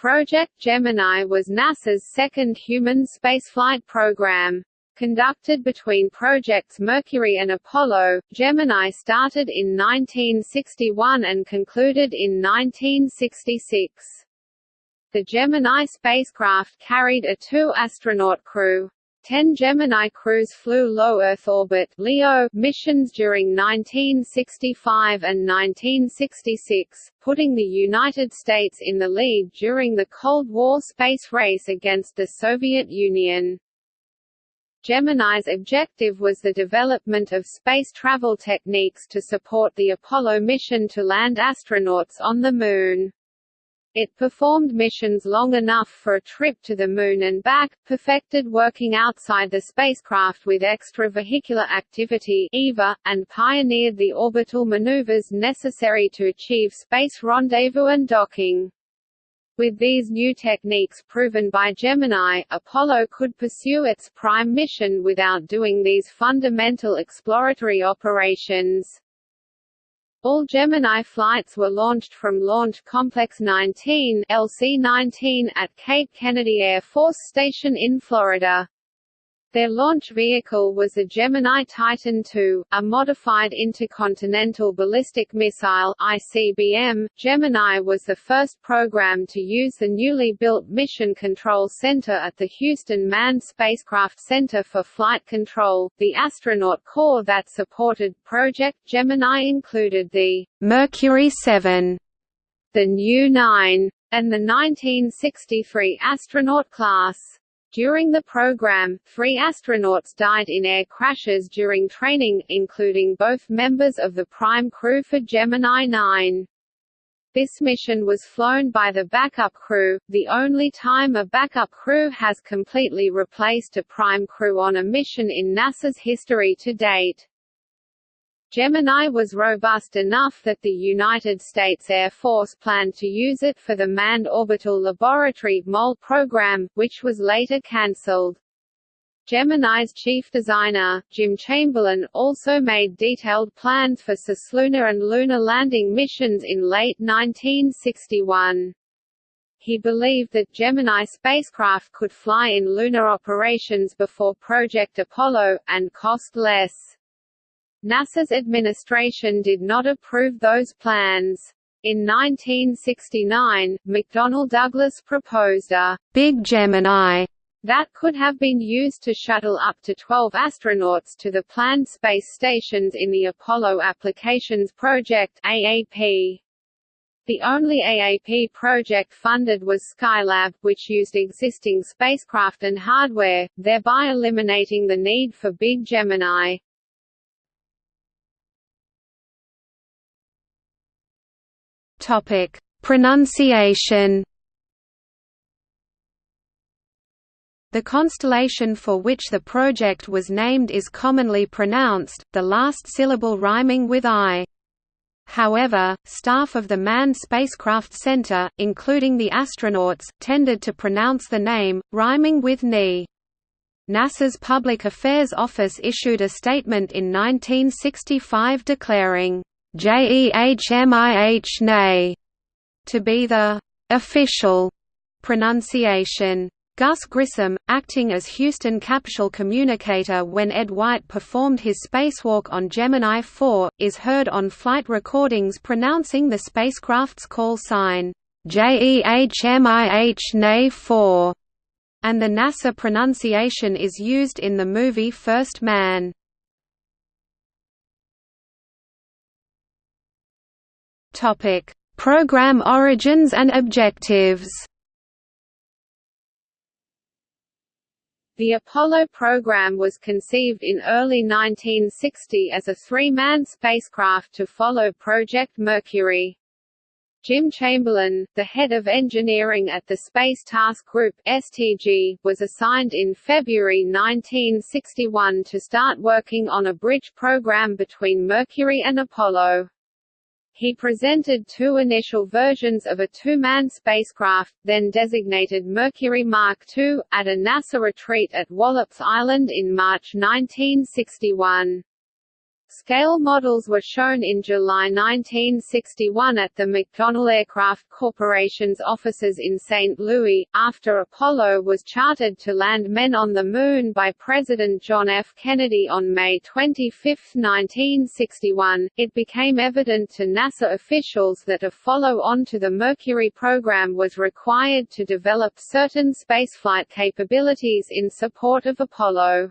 Project Gemini was NASA's second human spaceflight program. Conducted between projects Mercury and Apollo, Gemini started in 1961 and concluded in 1966. The Gemini spacecraft carried a two-astronaut crew. Ten Gemini crews flew low Earth orbit (LEO) missions during 1965 and 1966, putting the United States in the lead during the Cold War space race against the Soviet Union. Gemini's objective was the development of space travel techniques to support the Apollo mission to land astronauts on the Moon. It performed missions long enough for a trip to the Moon and back, perfected working outside the spacecraft with extravehicular activity EVA, and pioneered the orbital maneuvers necessary to achieve space rendezvous and docking. With these new techniques proven by Gemini, Apollo could pursue its prime mission without doing these fundamental exploratory operations. All Gemini flights were launched from Launch Complex 19 LC-19 at Cape Kennedy Air Force Station in Florida. Their launch vehicle was a Gemini Titan II, a modified intercontinental ballistic missile (ICBM). Gemini was the first program to use the newly built Mission Control Center at the Houston Manned Spacecraft Center for Flight Control. The astronaut corps that supported Project Gemini included the Mercury 7, the New 9, and the 1963 astronaut class. During the program, three astronauts died in air crashes during training, including both members of the prime crew for Gemini 9. This mission was flown by the backup crew, the only time a backup crew has completely replaced a prime crew on a mission in NASA's history to date. Gemini was robust enough that the United States Air Force planned to use it for the Manned Orbital Laboratory MOL program, which was later cancelled. Gemini's chief designer, Jim Chamberlin, also made detailed plans for cislunar and lunar landing missions in late 1961. He believed that Gemini spacecraft could fly in lunar operations before Project Apollo, and cost less. NASA's administration did not approve those plans. In 1969, McDonnell Douglas proposed a «Big Gemini» that could have been used to shuttle up to 12 astronauts to the planned space stations in the Apollo Applications Project AAP. The only AAP project funded was Skylab, which used existing spacecraft and hardware, thereby eliminating the need for Big Gemini. Topic: Pronunciation. The constellation for which the project was named is commonly pronounced, the last syllable rhyming with I. However, staff of the Manned Spacecraft Center, including the astronauts, tended to pronounce the name, rhyming with Ni. NASA's Public Affairs Office issued a statement in 1965 declaring, JEHMIH NAY to be the official pronunciation. Gus Grissom, acting as Houston capsule communicator when Ed White performed his spacewalk on Gemini 4, is heard on flight recordings pronouncing the spacecraft's call sign, JEHMIH NAY 4, and the NASA pronunciation is used in the movie First Man. Topic: Program origins and objectives. The Apollo program was conceived in early 1960 as a three-man spacecraft to follow Project Mercury. Jim Chamberlin, the head of engineering at the Space Task Group (STG), was assigned in February 1961 to start working on a bridge program between Mercury and Apollo. He presented two initial versions of a two-man spacecraft, then designated Mercury Mark II, at a NASA retreat at Wallops Island in March 1961. Scale models were shown in July 1961 at the McDonnell Aircraft Corporation's offices in St. Louis. After Apollo was chartered to land men on the Moon by President John F. Kennedy on May 25, 1961, it became evident to NASA officials that a follow-on to the Mercury program was required to develop certain spaceflight capabilities in support of Apollo.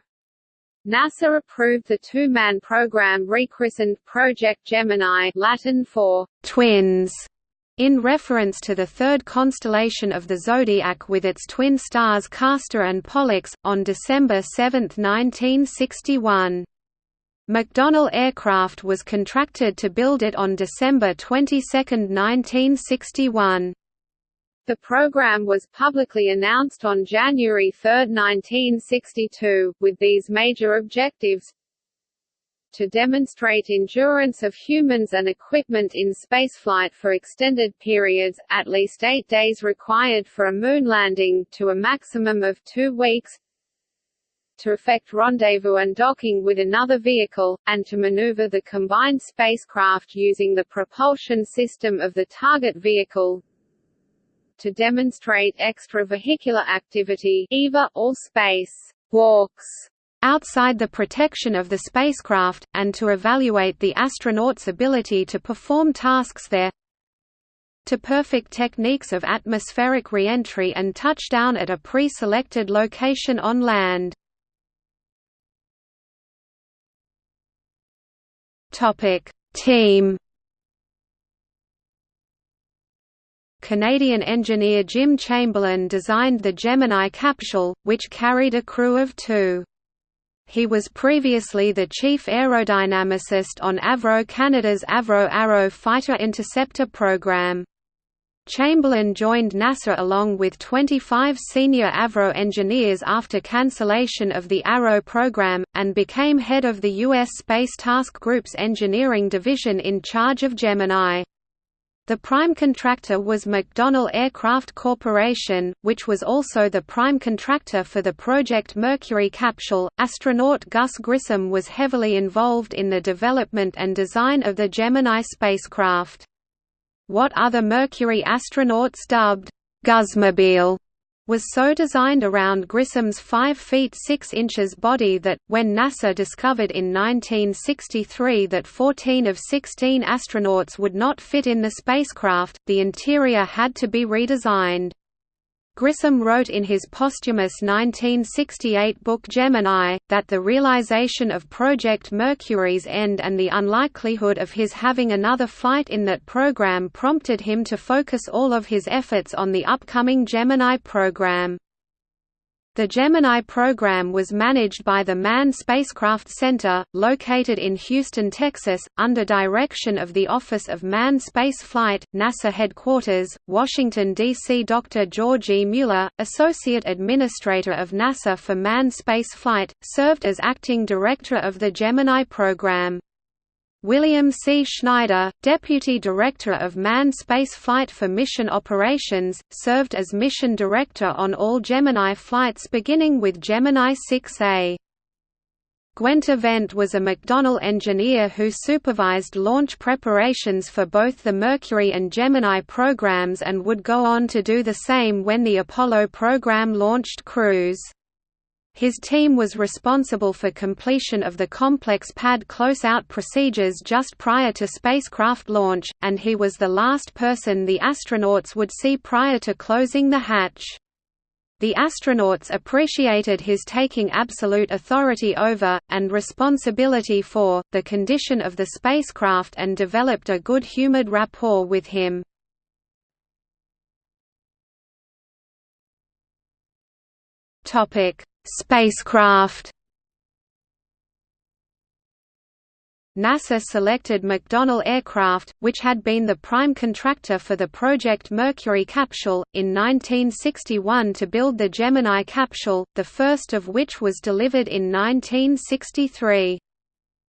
NASA approved the two-man program rechristened Project Gemini Latin for «twins» in reference to the third constellation of the zodiac with its twin stars Castor and Pollux, on December 7, 1961. McDonnell Aircraft was contracted to build it on December 22, 1961. The program was publicly announced on January 3, 1962, with these major objectives. To demonstrate endurance of humans and equipment in spaceflight for extended periods, at least eight days required for a moon landing, to a maximum of two weeks. To effect rendezvous and docking with another vehicle, and to maneuver the combined spacecraft using the propulsion system of the target vehicle to demonstrate extravehicular activity EVA, or space walks outside the protection of the spacecraft, and to evaluate the astronaut's ability to perform tasks there to perfect techniques of atmospheric reentry and touchdown at a pre-selected location on land. Team Canadian engineer Jim Chamberlin designed the Gemini capsule, which carried a crew of two. He was previously the chief aerodynamicist on Avro Canada's Avro Arrow fighter interceptor program. Chamberlin joined NASA along with 25 senior Avro engineers after cancellation of the Arrow program, and became head of the U.S. Space Task Group's engineering division in charge of Gemini. The prime contractor was McDonnell Aircraft Corporation, which was also the prime contractor for the Project Mercury capsule. Astronaut Gus Grissom was heavily involved in the development and design of the Gemini spacecraft. What other Mercury astronauts dubbed Gusmobile was so designed around Grissom's 5 feet 6 inches body that, when NASA discovered in 1963 that 14 of 16 astronauts would not fit in the spacecraft, the interior had to be redesigned. Grissom wrote in his posthumous 1968 book Gemini, that the realization of Project Mercury's end and the unlikelihood of his having another flight in that program prompted him to focus all of his efforts on the upcoming Gemini program. The Gemini program was managed by the Manned Spacecraft Center, located in Houston, Texas, under direction of the Office of Manned Space Flight, NASA headquarters, Washington, D.C. Dr. George E. Mueller, Associate Administrator of NASA for Manned Space Flight, served as acting director of the Gemini program. William C. Schneider, Deputy Director of Manned Space Flight for Mission Operations, served as Mission Director on all Gemini flights beginning with Gemini 6A. Guenter Wendt was a McDonnell engineer who supervised launch preparations for both the Mercury and Gemini programs and would go on to do the same when the Apollo program launched crews. His team was responsible for completion of the complex pad closeout procedures just prior to spacecraft launch, and he was the last person the astronauts would see prior to closing the hatch. The astronauts appreciated his taking absolute authority over, and responsibility for, the condition of the spacecraft and developed a good-humored rapport with him. Topic Spacecraft NASA selected McDonnell Aircraft, which had been the prime contractor for the Project Mercury capsule, in 1961 to build the Gemini capsule, the first of which was delivered in 1963.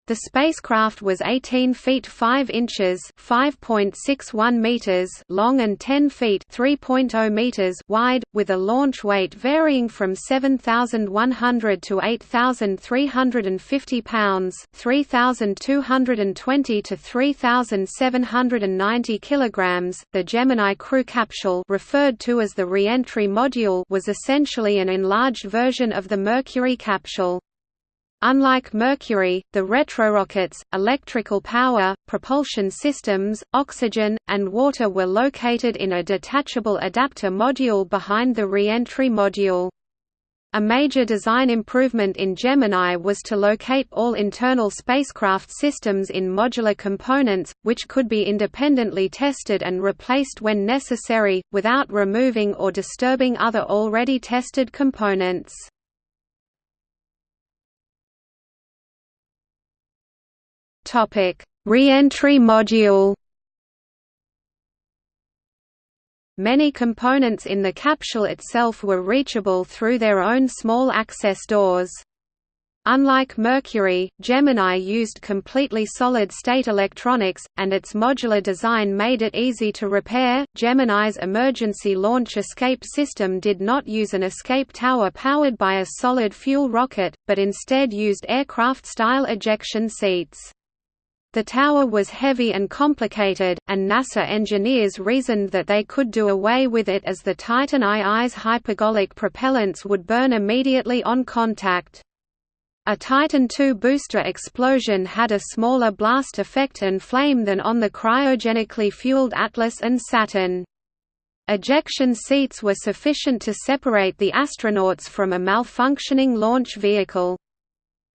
The spacecraft was 18 feet 5 inches (5.61 meters) long and 10 feet (3.0 meters) wide, with a launch weight varying from 7,100 to 8,350 pounds (3,220 to 3,790 kilograms). The Gemini crew capsule, referred to as the re-entry module, was essentially an enlarged version of the Mercury capsule. Unlike Mercury, the retrorockets, electrical power, propulsion systems, oxygen, and water were located in a detachable adapter module behind the re-entry module. A major design improvement in Gemini was to locate all internal spacecraft systems in modular components, which could be independently tested and replaced when necessary, without removing or disturbing other already tested components. Topic: Re-entry module. Many components in the capsule itself were reachable through their own small access doors. Unlike Mercury, Gemini used completely solid-state electronics, and its modular design made it easy to repair. Gemini's emergency launch escape system did not use an escape tower powered by a solid fuel rocket, but instead used aircraft-style ejection seats. The tower was heavy and complicated, and NASA engineers reasoned that they could do away with it as the Titan II's hypergolic propellants would burn immediately on contact. A Titan II booster explosion had a smaller blast effect and flame than on the cryogenically fueled Atlas and Saturn. Ejection seats were sufficient to separate the astronauts from a malfunctioning launch vehicle.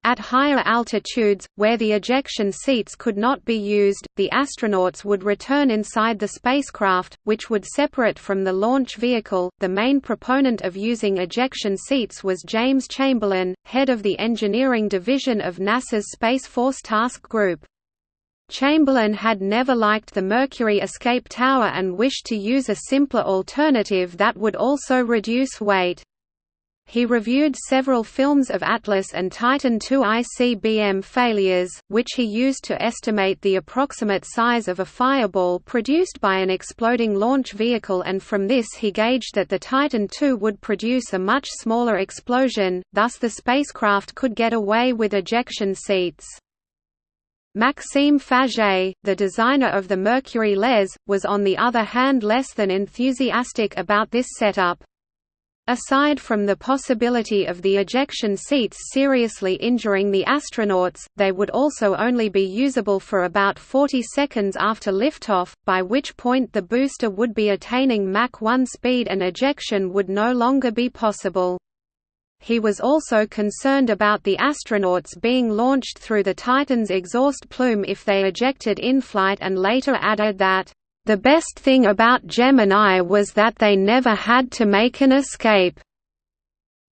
At higher altitudes, where the ejection seats could not be used, the astronauts would return inside the spacecraft, which would separate from the launch vehicle. The main proponent of using ejection seats was James Chamberlin, head of the engineering division of NASA's Space Force Task Group. Chamberlin had never liked the Mercury escape tower and wished to use a simpler alternative that would also reduce weight. He reviewed several films of Atlas and Titan II ICBM failures, which he used to estimate the approximate size of a fireball produced by an exploding launch vehicle and from this he gauged that the Titan II would produce a much smaller explosion, thus the spacecraft could get away with ejection seats. Maxime Faget, the designer of the Mercury LES, was on the other hand less than enthusiastic about this setup. Aside from the possibility of the ejection seats seriously injuring the astronauts, they would also only be usable for about 40 seconds after liftoff, by which point the booster would be attaining Mach 1 speed and ejection would no longer be possible. He was also concerned about the astronauts being launched through the Titan's exhaust plume if they ejected in flight and later added that the best thing about Gemini was that they never had to make an escape.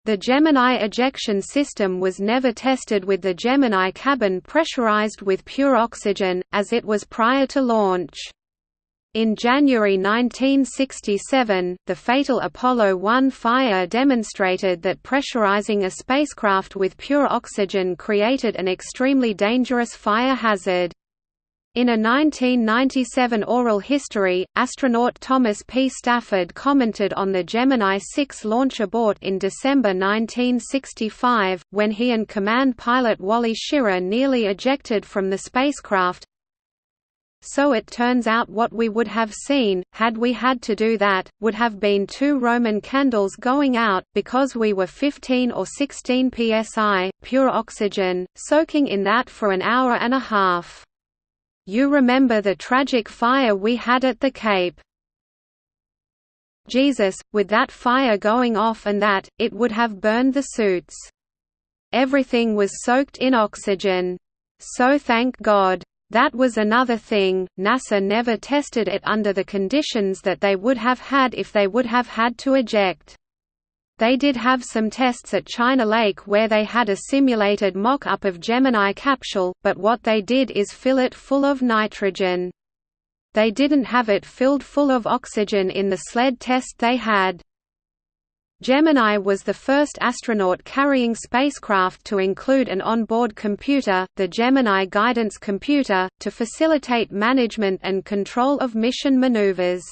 The Gemini ejection system was never tested with the Gemini cabin pressurized with pure oxygen, as it was prior to launch. In January 1967, the fatal Apollo 1 fire demonstrated that pressurizing a spacecraft with pure oxygen created an extremely dangerous fire hazard. In a 1997 oral history, astronaut Thomas P. Stafford commented on the Gemini 6 launch abort in December 1965, when he and command pilot Wally Schirra nearly ejected from the spacecraft. So it turns out what we would have seen, had we had to do that, would have been two Roman candles going out, because we were 15 or 16 psi, pure oxygen, soaking in that for an hour and a half. You remember the tragic fire we had at the Cape. Jesus, with that fire going off and that, it would have burned the suits. Everything was soaked in oxygen. So thank God. That was another thing, NASA never tested it under the conditions that they would have had if they would have had to eject. They did have some tests at China Lake where they had a simulated mock-up of Gemini capsule, but what they did is fill it full of nitrogen. They didn't have it filled full of oxygen in the sled test they had. Gemini was the first astronaut-carrying spacecraft to include an onboard computer, the Gemini Guidance Computer, to facilitate management and control of mission maneuvers.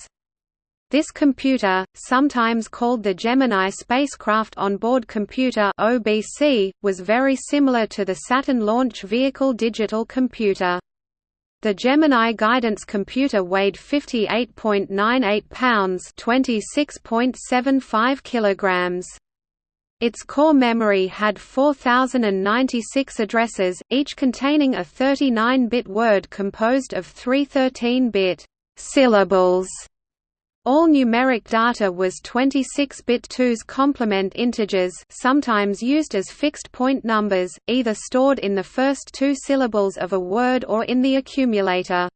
This computer, sometimes called the Gemini Spacecraft Onboard Computer (OBC), was very similar to the Saturn Launch Vehicle digital computer. The Gemini guidance computer weighed 58.98 pounds, 26.75 kilograms. Its core memory had 4096 addresses, each containing a 39-bit word composed of three 13-bit syllables all numeric data was 26-bit 2's complement integers sometimes used as fixed-point numbers, either stored in the first two syllables of a word or in the accumulator.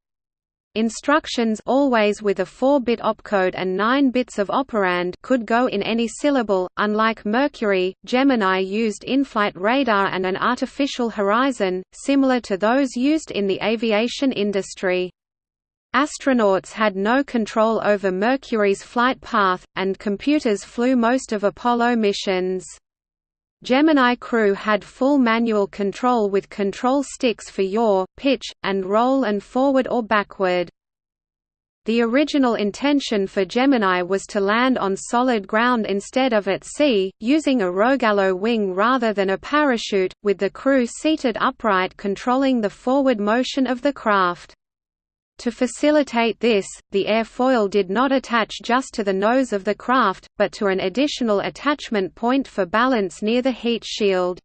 Instructions always with a 4-bit opcode and 9 bits of operand could go in any syllable. Unlike Mercury, Gemini used in-flight radar and an artificial horizon, similar to those used in the aviation industry. Astronauts had no control over Mercury's flight path, and computers flew most of Apollo missions. Gemini crew had full manual control with control sticks for yaw, pitch, and roll and forward or backward. The original intention for Gemini was to land on solid ground instead of at sea, using a Rogallo wing rather than a parachute, with the crew seated upright controlling the forward motion of the craft. To facilitate this, the airfoil did not attach just to the nose of the craft, but to an additional attachment point for balance near the heat shield.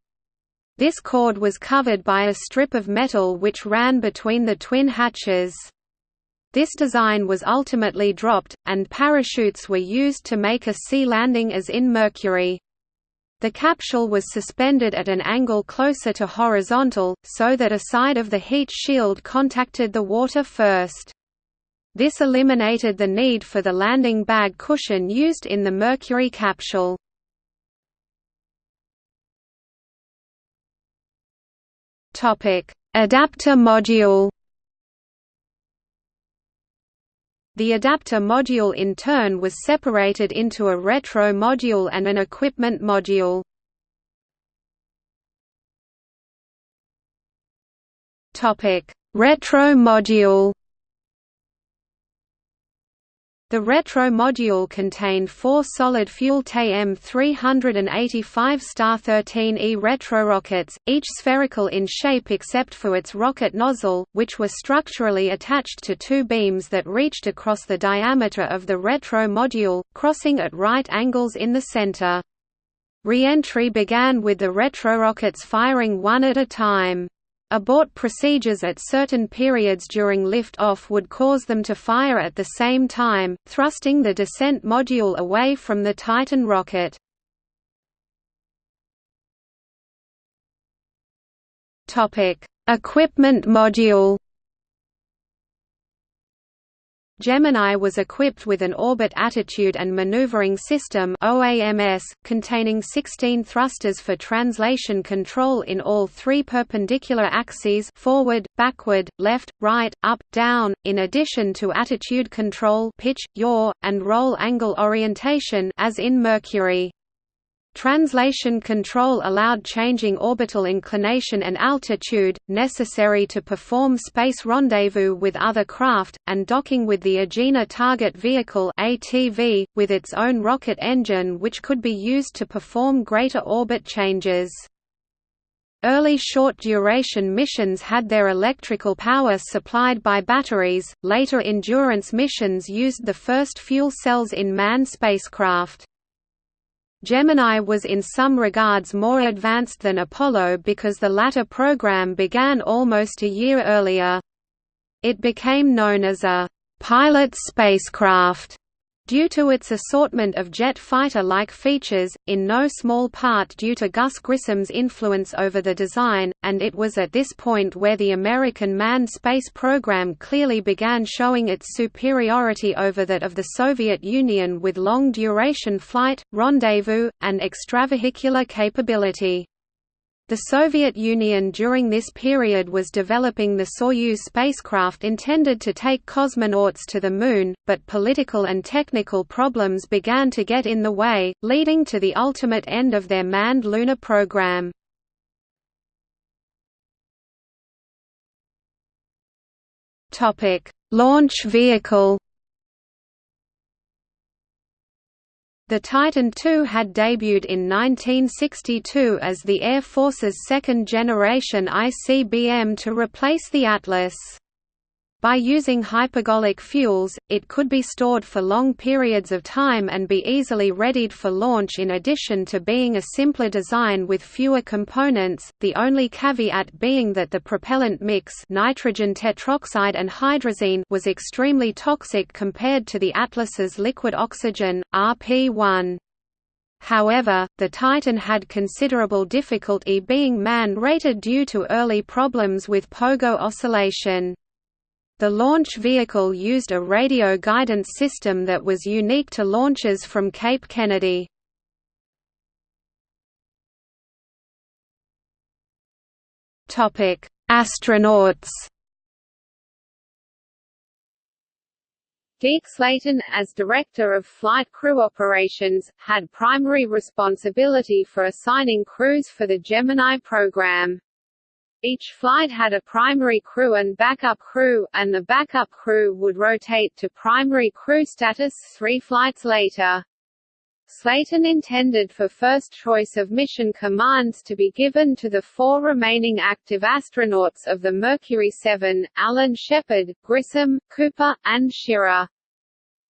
This cord was covered by a strip of metal which ran between the twin hatches. This design was ultimately dropped, and parachutes were used to make a sea landing as in Mercury. The capsule was suspended at an angle closer to horizontal, so that a side of the heat shield contacted the water first. This eliminated the need for the landing bag cushion used in the Mercury capsule. Adapter module The adapter module in turn was separated into a retro module and an equipment module. Retro module the retro module contained four solid fuel TM-385 Star-13E retrorockets, each spherical in shape except for its rocket nozzle, which were structurally attached to two beams that reached across the diameter of the retro module, crossing at right angles in the center. Re-entry began with the retrorockets firing one at a time. Abort procedures at certain periods during lift-off would cause them to fire at the same time, thrusting the descent module away from the Titan rocket. Equipment module Gemini was equipped with an orbit attitude and maneuvering system containing 16 thrusters for translation control in all three perpendicular axes forward, backward, left, right, up, down, in addition to attitude control pitch, yaw, and roll angle orientation as in Mercury. Translation control allowed changing orbital inclination and altitude, necessary to perform space rendezvous with other craft, and docking with the Agena Target Vehicle ATV, with its own rocket engine which could be used to perform greater orbit changes. Early short-duration missions had their electrical power supplied by batteries, later endurance missions used the first fuel cells in manned spacecraft. Gemini was in some regards more advanced than Apollo because the latter program began almost a year earlier. It became known as a «pilot spacecraft» Due to its assortment of jet fighter-like features, in no small part due to Gus Grissom's influence over the design, and it was at this point where the American manned space program clearly began showing its superiority over that of the Soviet Union with long-duration flight, rendezvous, and extravehicular capability. The Soviet Union during this period was developing the Soyuz spacecraft intended to take cosmonauts to the Moon, but political and technical problems began to get in the way, leading to the ultimate end of their manned lunar program. Launch vehicle The Titan II had debuted in 1962 as the Air Force's second-generation ICBM to replace the Atlas. By using hypergolic fuels, it could be stored for long periods of time and be easily readied for launch in addition to being a simpler design with fewer components, the only caveat being that the propellant mix nitrogen tetroxide and hydrazine was extremely toxic compared to the Atlas's liquid oxygen, RP-1. However, the Titan had considerable difficulty being man-rated due to early problems with pogo oscillation. The launch vehicle used a radio guidance system that was unique to launches from Cape Kennedy. Astronauts Deke Slayton, as Director of Flight Crew Operations, had primary responsibility for assigning crews for the Gemini program. Each flight had a primary crew and backup crew, and the backup crew would rotate to primary crew status three flights later. Slayton intended for first choice of mission commands to be given to the four remaining active astronauts of the Mercury 7, Alan Shepard, Grissom, Cooper, and Schirra.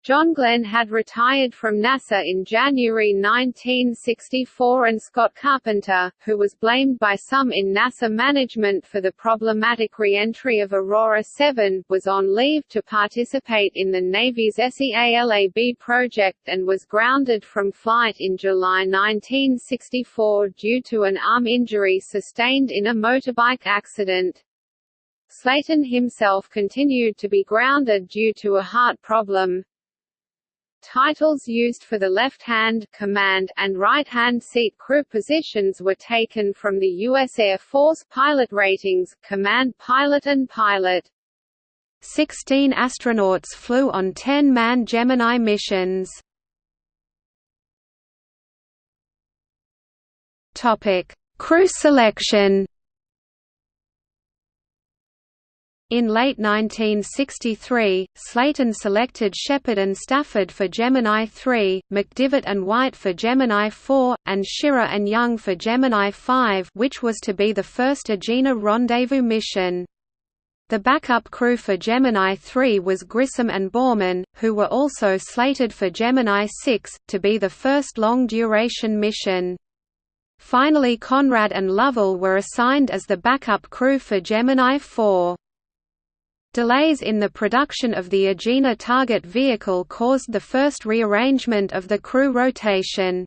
John Glenn had retired from NASA in January 1964 and Scott Carpenter, who was blamed by some in NASA management for the problematic re-entry of Aurora 7, was on leave to participate in the Navy's SEALAB project and was grounded from flight in July 1964 due to an arm injury sustained in a motorbike accident. Slayton himself continued to be grounded due to a heart problem. Titles used for the left-hand command and right-hand seat crew positions were taken from the U.S. Air Force pilot ratings, command pilot and pilot. Sixteen astronauts flew on 10-man Gemini missions. Crew selection In late 1963, Slayton selected Shepard and Stafford for Gemini 3, McDivitt and White for Gemini 4, and Schirra and Young for Gemini 5 which was to be the first Agena rendezvous mission. The backup crew for Gemini 3 was Grissom and Borman, who were also slated for Gemini 6, to be the first long-duration mission. Finally Conrad and Lovell were assigned as the backup crew for Gemini 4. Delays in the production of the Agena target vehicle caused the first rearrangement of the crew rotation.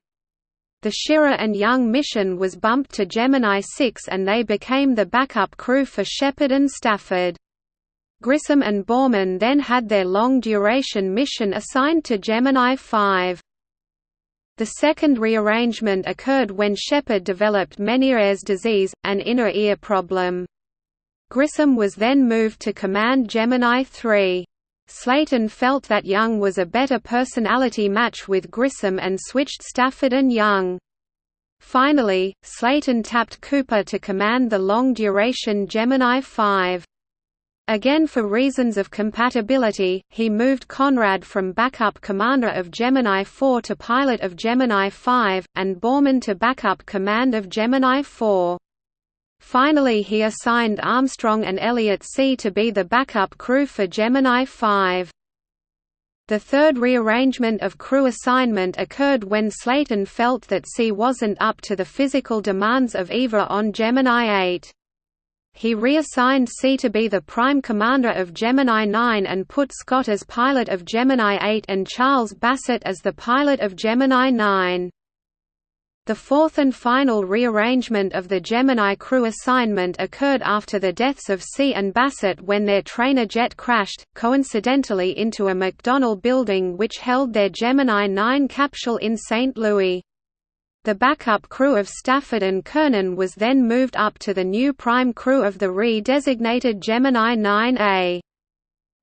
The Schirra and Young mission was bumped to Gemini 6 and they became the backup crew for Shepard and Stafford. Grissom and Borman then had their long-duration mission assigned to Gemini 5. The second rearrangement occurred when Shepard developed Meniere's disease, an inner ear problem. Grissom was then moved to command Gemini 3. Slayton felt that Young was a better personality match with Grissom and switched Stafford and Young. Finally, Slayton tapped Cooper to command the long-duration Gemini 5. Again for reasons of compatibility, he moved Conrad from backup commander of Gemini 4 to pilot of Gemini 5, and Borman to backup command of Gemini 4. Finally he assigned Armstrong and Elliot See to be the backup crew for Gemini 5. The third rearrangement of crew assignment occurred when Slayton felt that See wasn't up to the physical demands of EVA on Gemini 8. He reassigned See to be the prime commander of Gemini 9 and put Scott as pilot of Gemini 8 and Charles Bassett as the pilot of Gemini 9. The fourth and final rearrangement of the Gemini crew assignment occurred after the deaths of See and Bassett when their trainer jet crashed, coincidentally into a McDonnell building which held their Gemini 9 capsule in St. Louis. The backup crew of Stafford and Cernan was then moved up to the new prime crew of the re-designated Gemini 9A.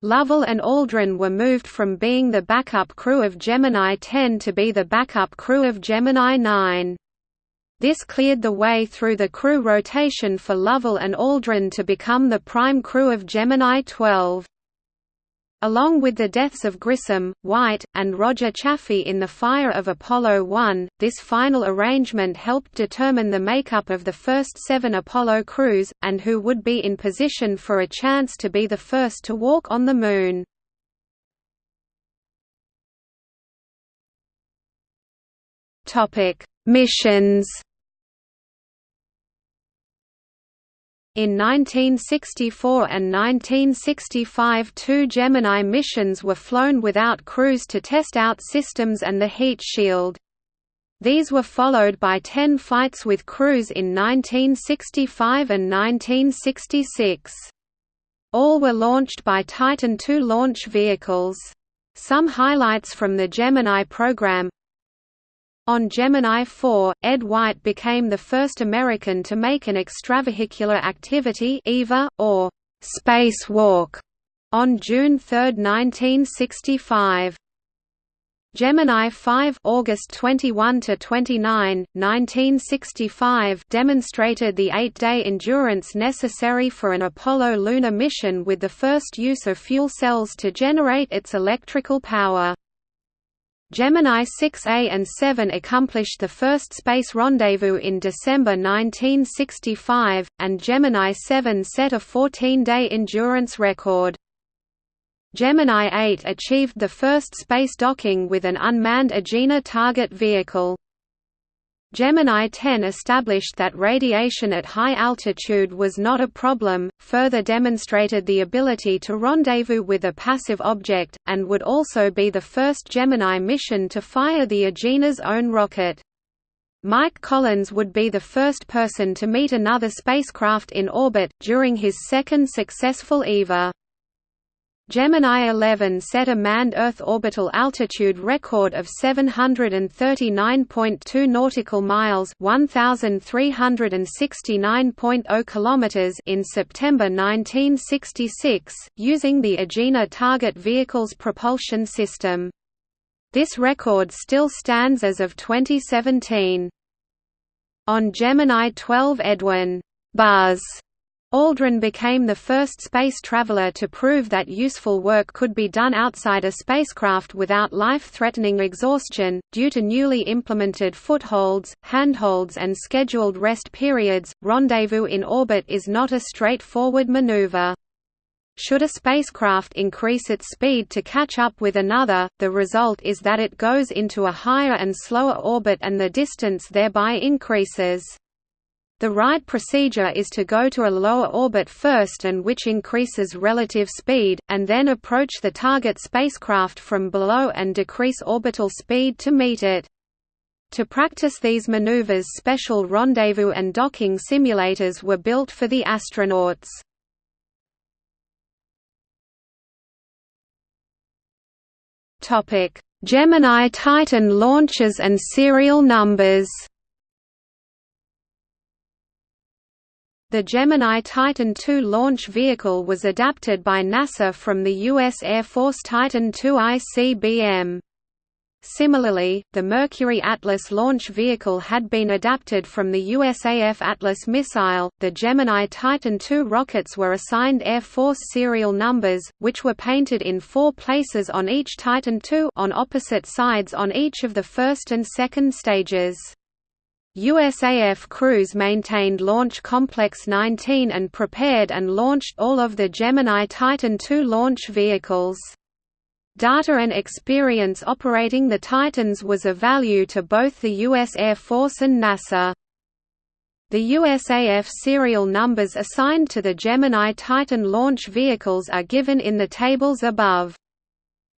Lovell and Aldrin were moved from being the backup crew of Gemini 10 to be the backup crew of Gemini 9. This cleared the way through the crew rotation for Lovell and Aldrin to become the prime crew of Gemini 12. Along with the deaths of Grissom, White, and Roger Chaffee in the fire of Apollo 1, this final arrangement helped determine the makeup of the first seven Apollo crews, and who would be in position for a chance to be the first to walk on the Moon. Missions In 1964 and 1965 two Gemini missions were flown without crews to test out systems and the heat shield. These were followed by ten flights with crews in 1965 and 1966. All were launched by Titan II launch vehicles. Some highlights from the Gemini program on Gemini 4, Ed White became the first American to make an extravehicular activity EVA, or spacewalk on June 3, 1965. Gemini 5 August 21 to 29, 1965 demonstrated the 8-day endurance necessary for an Apollo lunar mission with the first use of fuel cells to generate its electrical power. Gemini 6A and 7 accomplished the first space rendezvous in December 1965, and Gemini 7 set a 14-day endurance record. Gemini 8 achieved the first space docking with an unmanned Agena target vehicle. Gemini 10 established that radiation at high altitude was not a problem, further demonstrated the ability to rendezvous with a passive object, and would also be the first Gemini mission to fire the Agena's own rocket. Mike Collins would be the first person to meet another spacecraft in orbit, during his second successful EVA. Gemini 11 set a manned Earth orbital altitude record of 739.2 nautical miles, 1369.0 kilometers in September 1966, using the Agena target vehicle's propulsion system. This record still stands as of 2017. On Gemini 12 Edwin Buzz Aldrin became the first space traveler to prove that useful work could be done outside a spacecraft without life-threatening exhaustion. Due to newly implemented footholds, handholds and scheduled rest periods, rendezvous in orbit is not a straightforward maneuver. Should a spacecraft increase its speed to catch up with another, the result is that it goes into a higher and slower orbit and the distance thereby increases. The right procedure is to go to a lower orbit first and which increases relative speed, and then approach the target spacecraft from below and decrease orbital speed to meet it. To practice these maneuvers special rendezvous and docking simulators were built for the astronauts. Gemini Titan launches and serial numbers The Gemini Titan II launch vehicle was adapted by NASA from the U.S. Air Force Titan II ICBM. Similarly, the Mercury Atlas launch vehicle had been adapted from the USAF Atlas missile. The Gemini Titan II rockets were assigned Air Force serial numbers, which were painted in four places on each Titan II on opposite sides on each of the first and second stages. USAF crews maintained Launch Complex 19 and prepared and launched all of the Gemini Titan II launch vehicles. Data and experience operating the Titans was of value to both the U.S. Air Force and NASA. The USAF serial numbers assigned to the Gemini Titan launch vehicles are given in the tables above.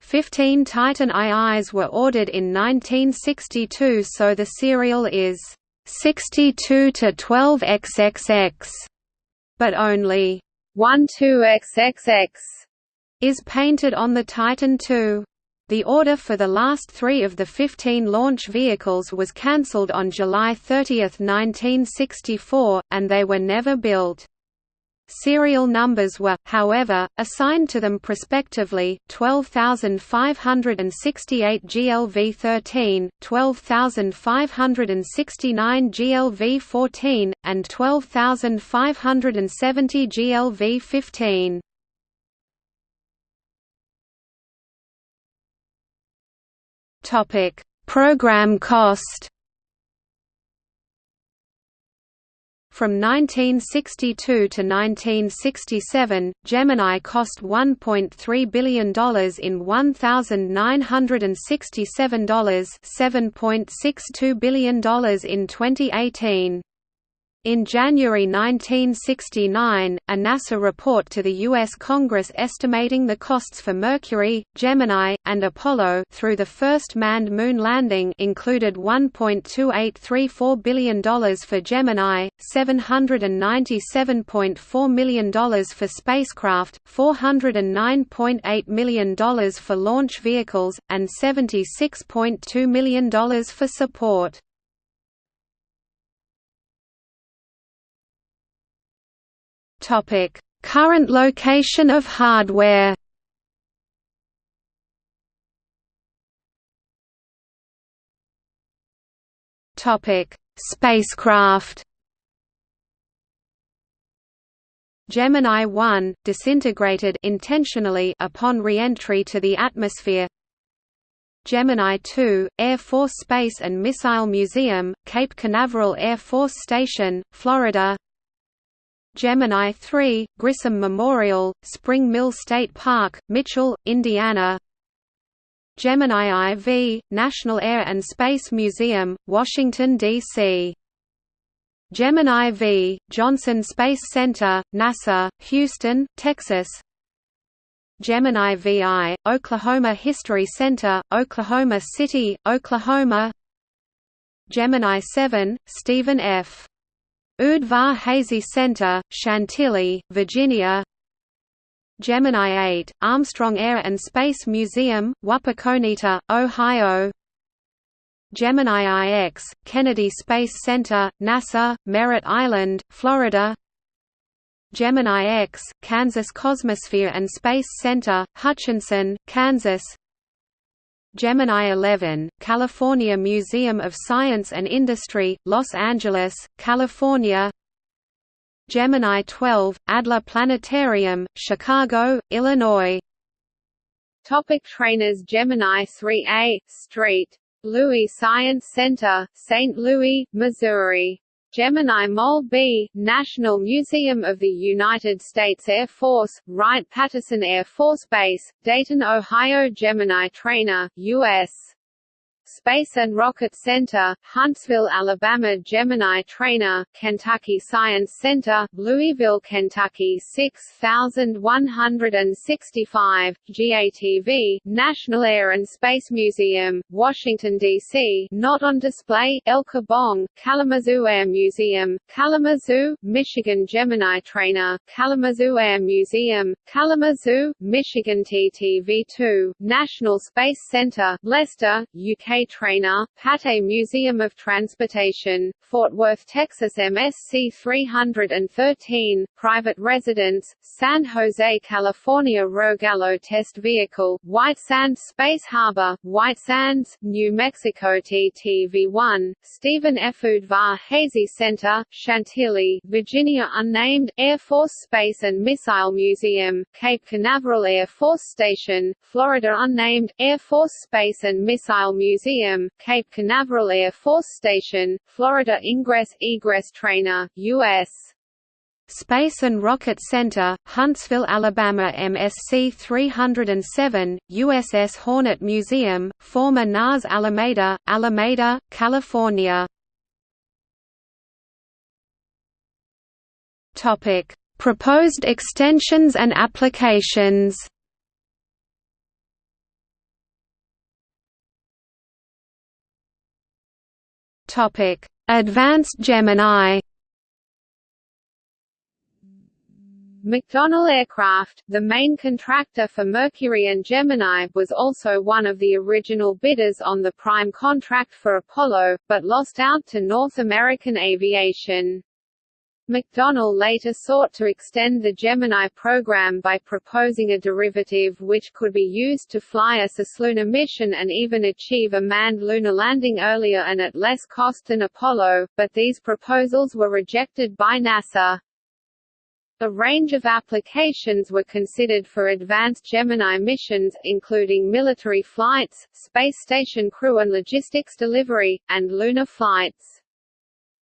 Fifteen Titan IIs were ordered in 1962 so the serial is 62 to 12 XXX, but only 12 XXX is painted on the Titan II. The order for the last three of the 15 launch vehicles was cancelled on July 30, 1964, and they were never built. Serial numbers were, however, assigned to them prospectively, 12,568 GLV-13, 12,569 GLV-14, and 12,570 GLV-15. Program cost From 1962 to 1967, Gemini cost $1.3 billion in $1,967 $7.62 billion in 2018. In January 1969, a NASA report to the U.S. Congress estimating the costs for Mercury, Gemini, and Apollo through the first manned moon landing included $1.2834 billion for Gemini, $797.4 million for spacecraft, $409.8 million for launch vehicles, and $76.2 million for support. Topic: Current location of hardware. Topic: Spacecraft. Gemini 1 disintegrated intentionally upon re-entry to the atmosphere. Gemini 2 Air Force Space and Missile Museum, Cape Canaveral Air Force Station, Florida. Gemini 3, Grissom Memorial, Spring Mill State Park, Mitchell, Indiana Gemini IV, National Air and Space Museum, Washington, D.C. Gemini V, Johnson Space Center, NASA, Houston, Texas Gemini VI, Oklahoma History Center, Oklahoma City, Oklahoma Gemini 7, Stephen F. Udvar Hazy Center, Chantilly, Virginia. Gemini 8, Armstrong Air and Space Museum, Wapakoneta, Ohio. Gemini IX, Kennedy Space Center, NASA, Merritt Island, Florida. Gemini X, Kansas Cosmosphere and Space Center, Hutchinson, Kansas Gemini 11, California Museum of Science and Industry, Los Angeles, California Gemini 12, Adler Planetarium, Chicago, Illinois Topic trainers Gemini 3A, St. Louis Science Center, St. Louis, Missouri Gemini Mole B, National Museum of the United States Air Force, Wright-Patterson Air Force Base, Dayton, Ohio Gemini Trainer, U.S. Space and Rocket Center, Huntsville, Alabama Gemini Trainer, Kentucky Science Center, Louisville, Kentucky 6165, GATV, National Air and Space Museum, Washington, D.C. Not on display, El Kibong, Kalamazoo Air Museum, Kalamazoo, Michigan Gemini Trainer, Kalamazoo Air Museum, Kalamazoo, Michigan TTV-2, National Space Center, Leicester, UK trainer, Pate Museum of Transportation, Fort Worth, Texas MSC 313, private residence, San Jose, California Rogallo test vehicle, White Sands Space Harbor, White Sands, New Mexico TTV-1, Stephen F. Udvar Hazy Center, Chantilly, Virginia Unnamed, Air Force Space and Missile Museum, Cape Canaveral Air Force Station, Florida Unnamed, Air Force Space and Missile Museum, Cape Canaveral Air Force Station, Florida Ingress-Egress Trainer, U.S. Space and Rocket Center, Huntsville, Alabama MSC 307, USS Hornet Museum, former NAS Alameda, Alameda, California. Proposed extensions and applications. Topic: Advanced Gemini McDonnell Aircraft, the main contractor for Mercury and Gemini, was also one of the original bidders on the prime contract for Apollo, but lost out to North American Aviation. McDonnell later sought to extend the Gemini program by proposing a derivative which could be used to fly a cislunar mission and even achieve a manned lunar landing earlier and at less cost than Apollo, but these proposals were rejected by NASA. A range of applications were considered for advanced Gemini missions, including military flights, space station crew and logistics delivery, and lunar flights.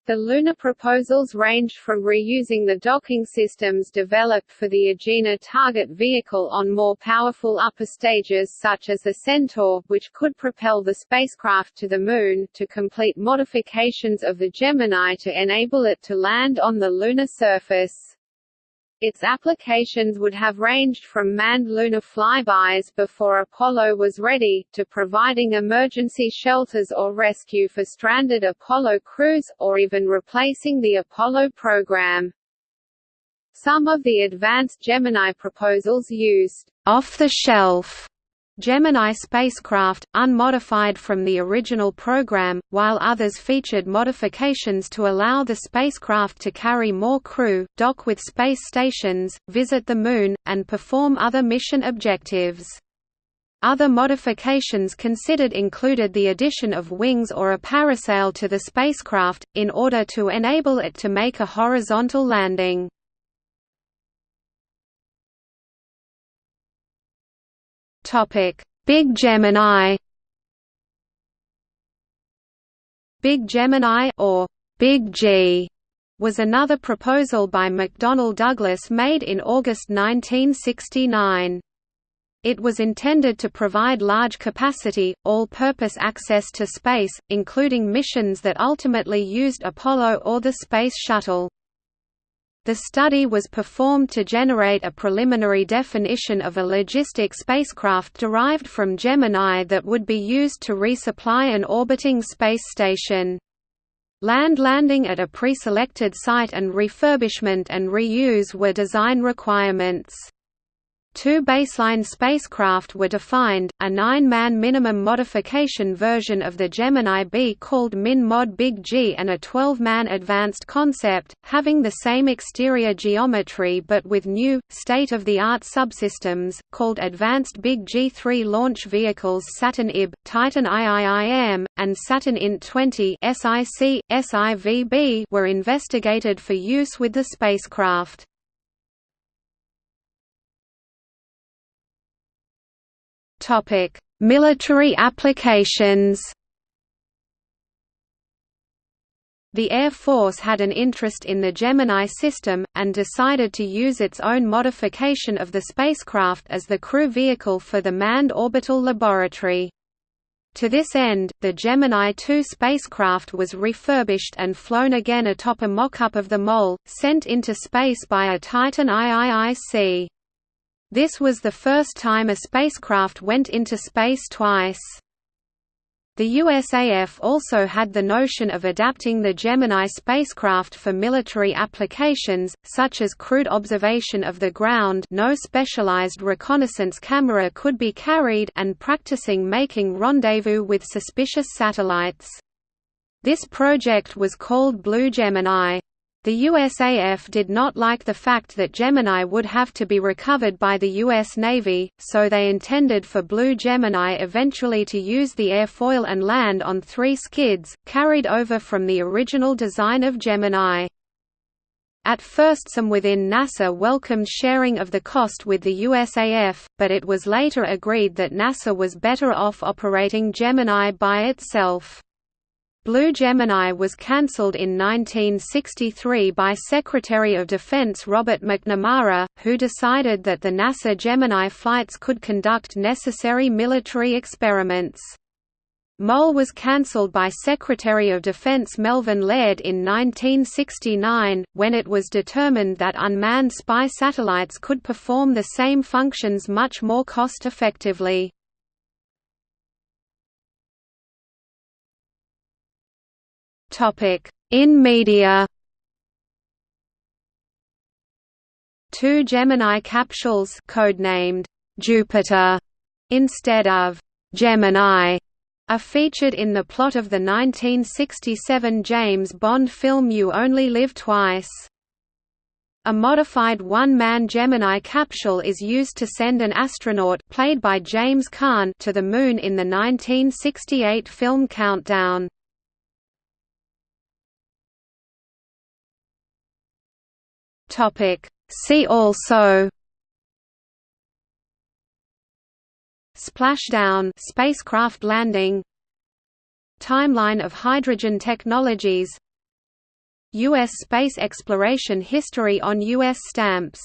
The lunar proposals ranged from reusing the docking systems developed for the Agena target vehicle on more powerful upper stages such as the Centaur, which could propel the spacecraft to the Moon, to complete modifications of the Gemini to enable it to land on the lunar surface. Its applications would have ranged from manned lunar flybys before Apollo was ready, to providing emergency shelters or rescue for stranded Apollo crews, or even replacing the Apollo program. Some of the advanced Gemini proposals used off-the-shelf Gemini spacecraft, unmodified from the original program, while others featured modifications to allow the spacecraft to carry more crew, dock with space stations, visit the Moon, and perform other mission objectives. Other modifications considered included the addition of wings or a parasail to the spacecraft, in order to enable it to make a horizontal landing. Topic: Big Gemini. Big Gemini or Big G was another proposal by McDonnell Douglas made in August 1969. It was intended to provide large capacity, all-purpose access to space, including missions that ultimately used Apollo or the Space Shuttle. The study was performed to generate a preliminary definition of a logistic spacecraft derived from Gemini that would be used to resupply an orbiting space station. Land landing at a pre-selected site and refurbishment and reuse were design requirements. Two baseline spacecraft were defined, a nine-man minimum modification version of the Gemini B called Min-Mod Big G and a 12-man advanced concept, having the same exterior geometry but with new, state-of-the-art subsystems, called Advanced Big G3 launch vehicles Saturn IB, Titan IIIM, and Saturn INT 20 SIC, SIVB were investigated for use with the spacecraft. Topic: Military applications. The Air Force had an interest in the Gemini system, and decided to use its own modification of the spacecraft as the crew vehicle for the Manned Orbital Laboratory. To this end, the Gemini 2 spacecraft was refurbished and flown again atop a mock-up of the Mole, sent into space by a Titan IIIC. This was the first time a spacecraft went into space twice. The USAF also had the notion of adapting the Gemini spacecraft for military applications, such as crude observation of the ground no specialized reconnaissance camera could be carried and practicing making rendezvous with suspicious satellites. This project was called Blue Gemini. The USAF did not like the fact that Gemini would have to be recovered by the U.S. Navy, so they intended for Blue Gemini eventually to use the airfoil and land on three skids, carried over from the original design of Gemini. At first some within NASA welcomed sharing of the cost with the USAF, but it was later agreed that NASA was better off operating Gemini by itself. Blue Gemini was cancelled in 1963 by Secretary of Defense Robert McNamara, who decided that the NASA Gemini flights could conduct necessary military experiments. MOL was cancelled by Secretary of Defense Melvin Laird in 1969, when it was determined that unmanned spy satellites could perform the same functions much more cost-effectively. In media Two Gemini capsules codenamed Jupiter instead of Gemini are featured in the plot of the 1967 James Bond film You Only Live Twice. A modified one-man Gemini capsule is used to send an astronaut played by James Caan to the Moon in the 1968 film Countdown. See also Splashdown spacecraft landing Timeline of hydrogen technologies U.S. space exploration history on U.S. stamps